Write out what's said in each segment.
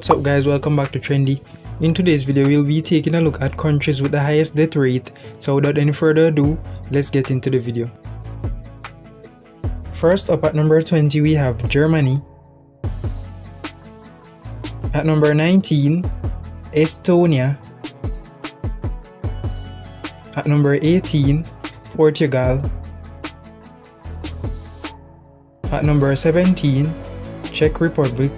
What's up guys, welcome back to Trendy. In today's video, we'll be taking a look at countries with the highest death rate. So without any further ado, let's get into the video. First up at number 20 we have Germany. At number 19, Estonia. At number 18, Portugal. At number 17, Czech Republic.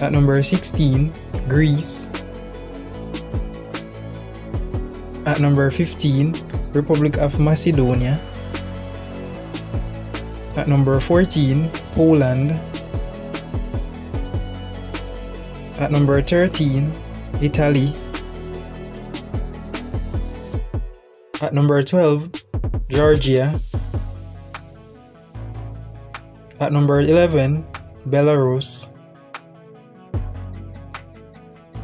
At number 16, Greece. At number 15, Republic of Macedonia. At number 14, Poland. At number 13, Italy. At number 12, Georgia. At number 11, Belarus.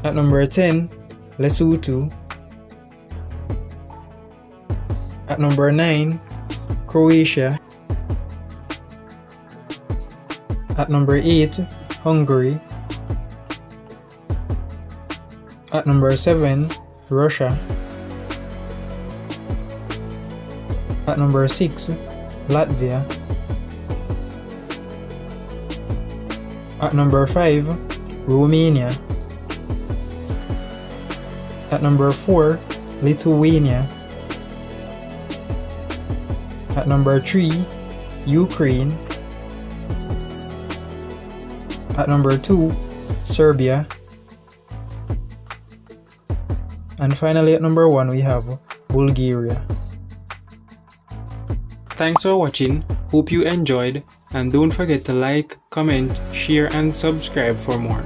At number 10, Lesotho. At number 9, Croatia. At number 8, Hungary. At number 7, Russia. At number 6, Latvia. At number 5, Romania. At number 4, Lithuania. At number 3, Ukraine. At number 2, Serbia. And finally at number 1 we have Bulgaria. Thanks for watching, hope you enjoyed and don't forget to like, comment, share and subscribe for more.